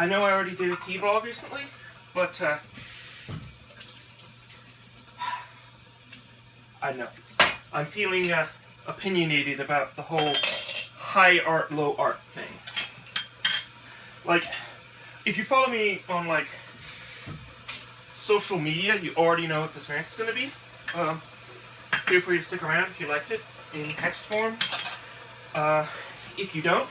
I know I already did a T-vlog recently, but uh, I know. I'm feeling uh, opinionated about the whole high art, low art thing. Like, if you follow me on like social media, you already know what this rant is going to be. Um, feel free to stick around if you liked it in text form. Uh, if you don't,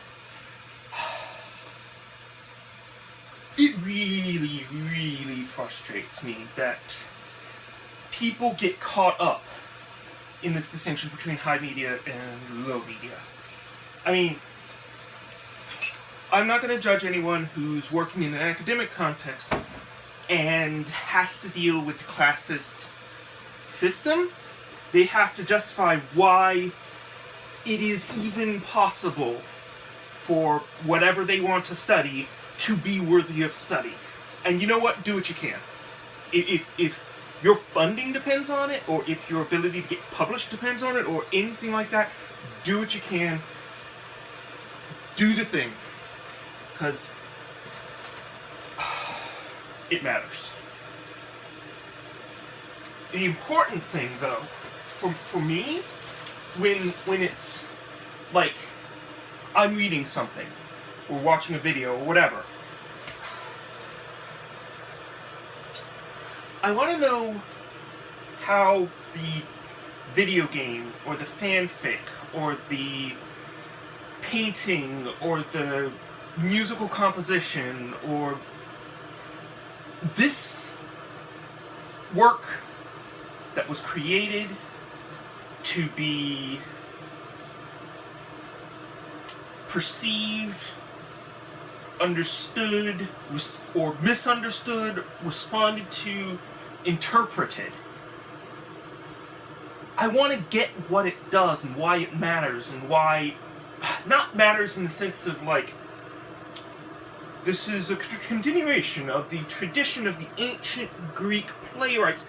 it really, really frustrates me that people get caught up in this distinction between high media and low media. I mean, I'm not going to judge anyone who's working in an academic context and has to deal with the classist system. They have to justify why it is even possible for whatever they want to study to be worthy of study. And you know what? Do what you can. If, if your funding depends on it, or if your ability to get published depends on it, or anything like that, do what you can. Do the thing. Because it matters. The important thing, though, for, for me, when, when it's like I'm reading something, or watching a video, or whatever, I want to know how the video game, or the fanfic, or the painting, or the musical composition, or this work that was created to be perceived, understood, or misunderstood, responded to, interpreted. I want to get what it does and why it matters and why, not matters in the sense of like, this is a continuation of the tradition of the ancient Greek playwrights.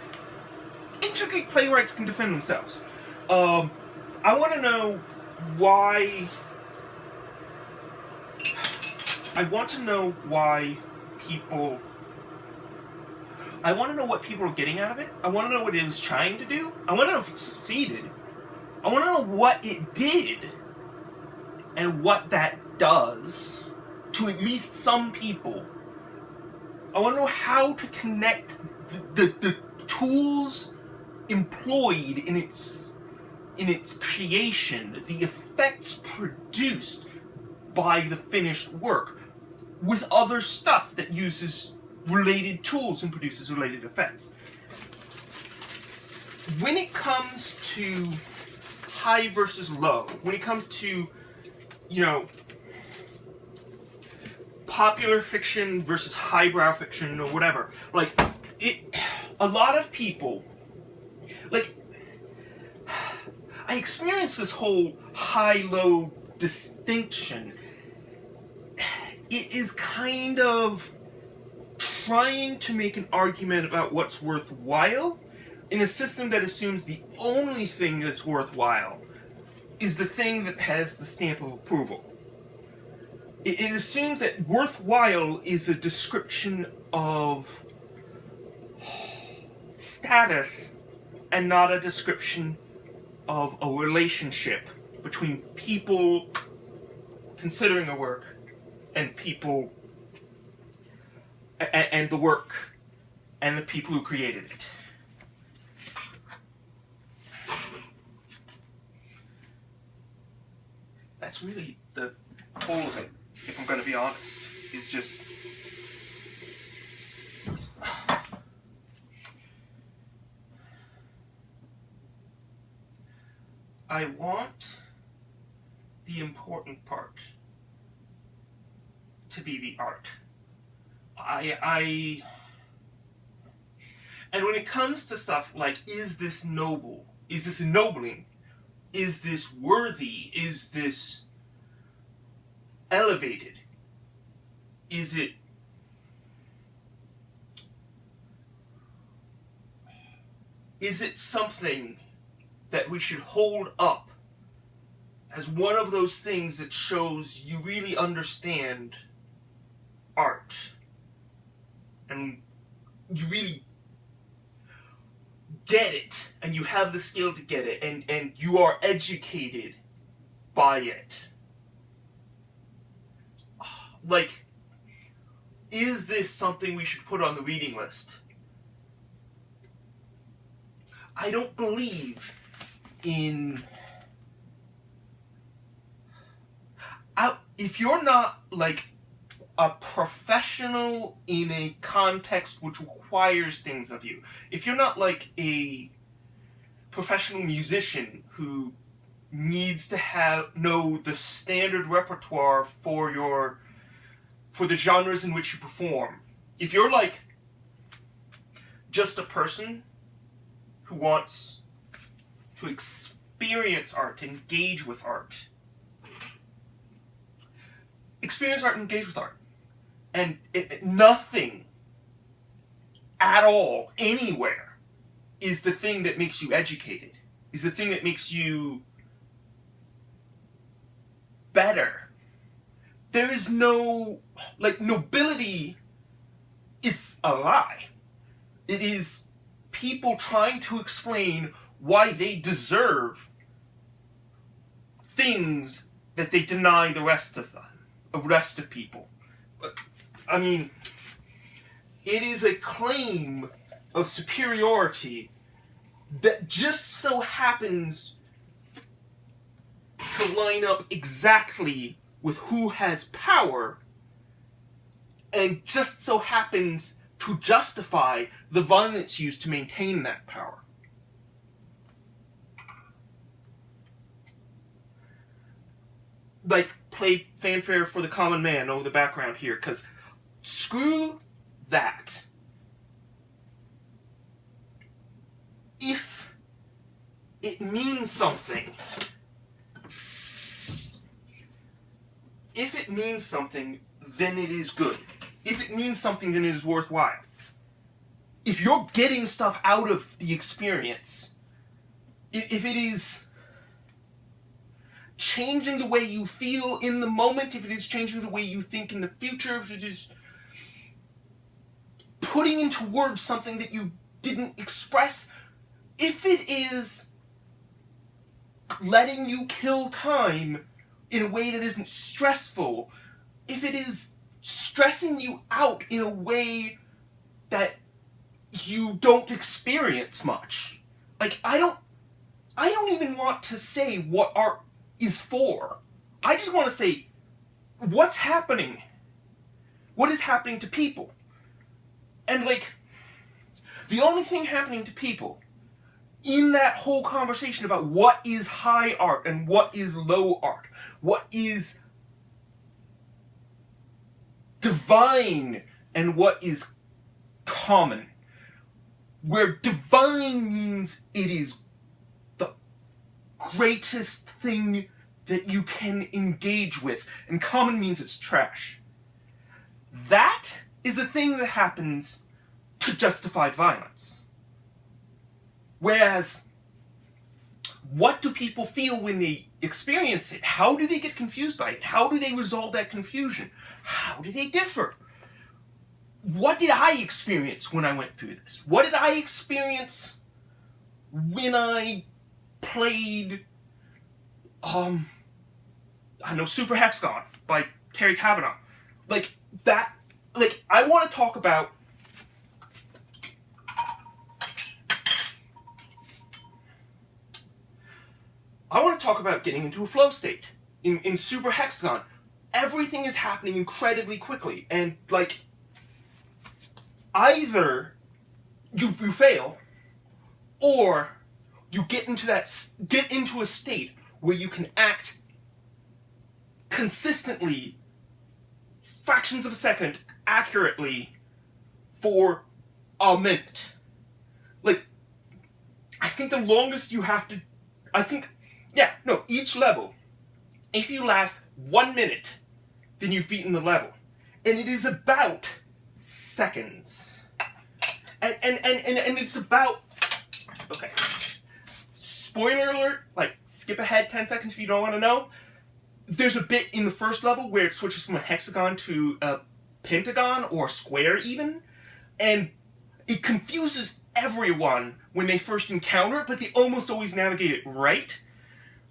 Ancient Greek playwrights can defend themselves. Um, I want to know why... I want to know why people... I want to know what people are getting out of it. I want to know what it was trying to do. I want to know if it succeeded. I want to know what it did. And what that does to at least some people. I want to know how to connect the, the, the tools employed in its in its creation, the effects produced by the finished work, with other stuff that uses related tools and produces related effects. When it comes to high versus low, when it comes to, you know, popular fiction versus highbrow fiction or whatever. Like, it, a lot of people, like, I experienced this whole high-low distinction. It is kind of trying to make an argument about what's worthwhile in a system that assumes the only thing that's worthwhile is the thing that has the stamp of approval. It, it assumes that worthwhile is a description of status and not a description of a relationship between people considering a work and people and, and the work and the people who created it. That's really the whole of it if I'm going to be honest, is just... I want the important part to be the art. I, I, and when it comes to stuff like, is this noble? Is this ennobling? Is this worthy? Is this elevated? Is it is it something that we should hold up as one of those things that shows you really understand art? And you really get it and you have the skill to get it and, and you are educated by it. Like, is this something we should put on the reading list? I don't believe in. I, if you're not like a professional in a context which requires things of you, if you're not like a professional musician who needs to have know the standard repertoire for your for the genres in which you perform. If you're like just a person who wants to experience art, engage with art, experience art engage with art. And it, nothing at all, anywhere, is the thing that makes you educated, is the thing that makes you better. There is no, like, nobility is a lie. It is people trying to explain why they deserve things that they deny the rest of them, the rest of people. I mean, it is a claim of superiority that just so happens to line up exactly with who has power and just so happens to justify the violence used to maintain that power. Like, play fanfare for the common man over the background here, because screw that. If it means something if it means something, then it is good. If it means something, then it is worthwhile. If you're getting stuff out of the experience, if it is changing the way you feel in the moment, if it is changing the way you think in the future, if it is putting into words something that you didn't express, if it is letting you kill time in a way that isn't stressful, if it is stressing you out in a way that you don't experience much. Like I don't I don't even want to say what art is for. I just want to say what's happening. What is happening to people? And like the only thing happening to people in that whole conversation about what is high art and what is low art, what is divine and what is common. Where divine means it is the greatest thing that you can engage with, and common means it's trash. That is a thing that happens to justify violence. Whereas, what do people feel when they experience it? How do they get confused by it? How do they resolve that confusion? How do they differ? What did I experience when I went through this? What did I experience when I played, um, I know, Super Hexagon by Terry Cavanagh? Like, that, like, I want to talk about I want to talk about getting into a flow state. In, in Super Hexagon, everything is happening incredibly quickly, and like, either you, you fail, or you get into that, get into a state where you can act consistently, fractions of a second, accurately, for a minute. Like, I think the longest you have to, I think yeah, no, each level, if you last one minute, then you've beaten the level. And it is about seconds. And, and, and, and, and it's about, okay, spoiler alert, like skip ahead 10 seconds if you don't want to know. There's a bit in the first level where it switches from a hexagon to a pentagon or square even, and it confuses everyone when they first encounter it, but they almost always navigate it right.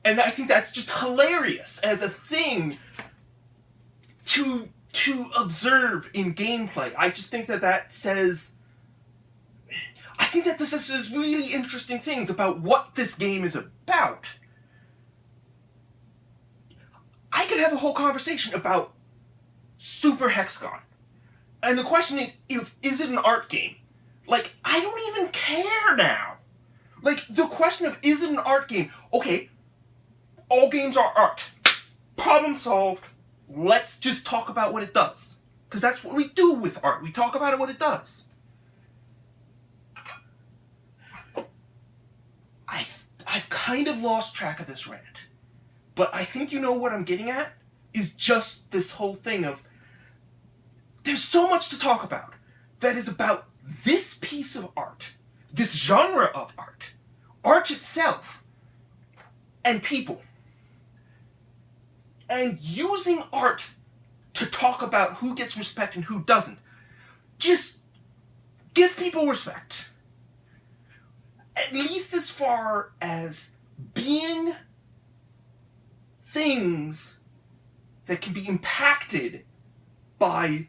And I think that's just hilarious as a thing to to observe in gameplay. I just think that that says I think that this says really interesting things about what this game is about. I could have a whole conversation about Super Hexagon. And the question is, if, is it an art game? Like, I don't even care now. Like, the question of, is it an art game? Okay, all games are art. Problem solved. Let's just talk about what it does. Because that's what we do with art. We talk about it, what it does. I, I've kind of lost track of this rant. But I think you know what I'm getting at? Is just this whole thing of there's so much to talk about that is about this piece of art, this genre of art, art itself, and people. And using art to talk about who gets respect and who doesn't. Just give people respect. At least as far as being things that can be impacted by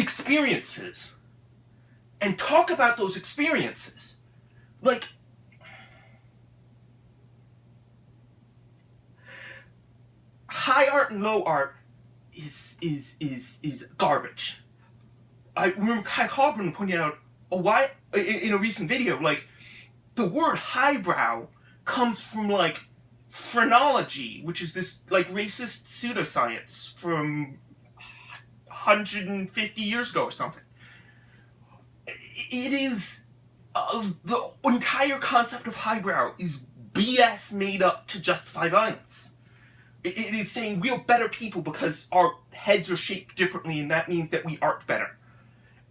experiences and talk about those experiences. Like, high art and low art is is is is garbage. I remember Kai Hogman pointing out a why in a recent video, like the word highbrow comes from like phrenology, which is this like racist pseudoscience from 150 years ago or something. It is uh, the entire concept of highbrow is BS made up to justify violence. It, is saying we are better people because our heads are shaped differently and that means that we art better.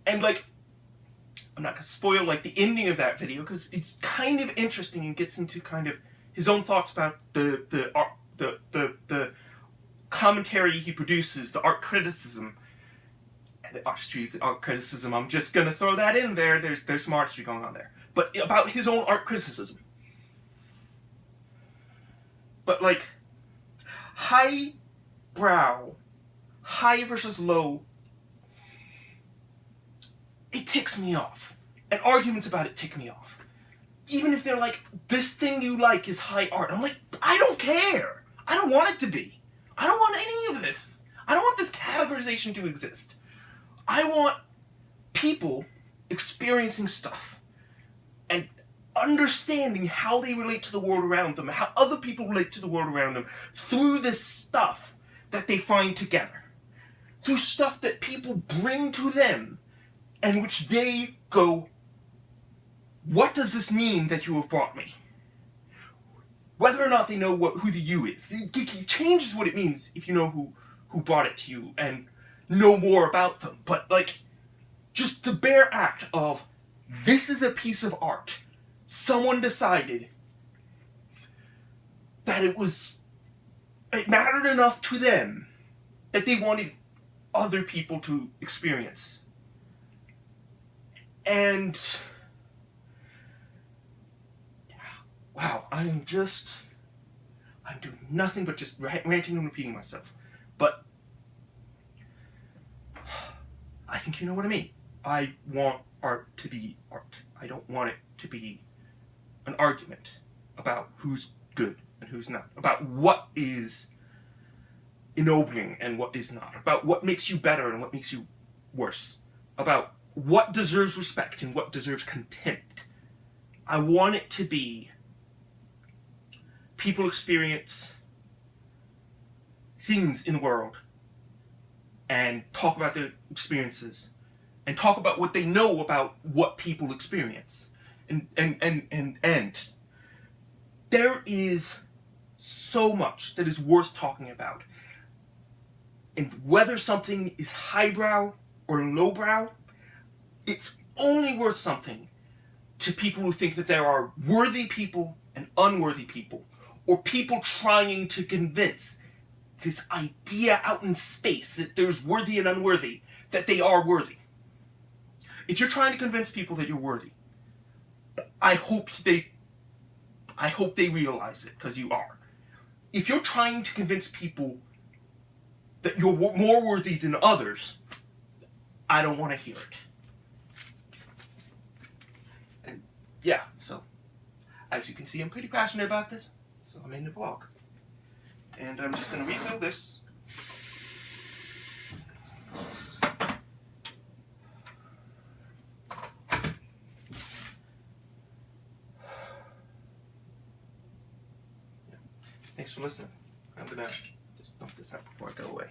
And like, I'm not gonna spoil like the ending of that video because it's kind of interesting and gets into kind of his own thoughts about the the art, the the the commentary he produces, the art criticism, the art criticism. I'm just gonna throw that in there. There's there's some artistry going on there, but about his own art criticism. But like high brow, high versus low, it ticks me off. And arguments about it tick me off even if they're like, this thing you like is high art. I'm like, I don't care. I don't want it to be. I don't want any of this. I don't want this categorization to exist. I want people experiencing stuff and understanding how they relate to the world around them, how other people relate to the world around them through this stuff that they find together. Through stuff that people bring to them and which they go, what does this mean that you have brought me? Whether or not they know what who the you is, it changes what it means if you know who who brought it to you and know more about them. But like, just the bare act of this is a piece of art. Someone decided that it was it mattered enough to them that they wanted other people to experience. And wow, I'm just, I'm doing nothing but just ranting and repeating myself. But I think you know what I mean. I want art to be art. I don't want it to be an argument about who's good and who's not, about what is ennobling and what is not, about what makes you better and what makes you worse, about what deserves respect and what deserves contempt. I want it to be people experience things in the world and talk about their experiences and talk about what they know about what people experience. And and and and, and there is so much that is worth talking about. And whether something is highbrow or lowbrow it's only worth something to people who think that there are worthy people and unworthy people or people trying to convince this idea out in space that there's worthy and unworthy that they are worthy. If you're trying to convince people that you're worthy, I hope they I hope they realize it because you are. If you're trying to convince people that you're more worthy than others, I don't want to hear it. And yeah, so as you can see, I'm pretty passionate about this, so I'm in the vlog. And I'm just going to refill this. Thanks for listening. I'm gonna just dump this out before I go away.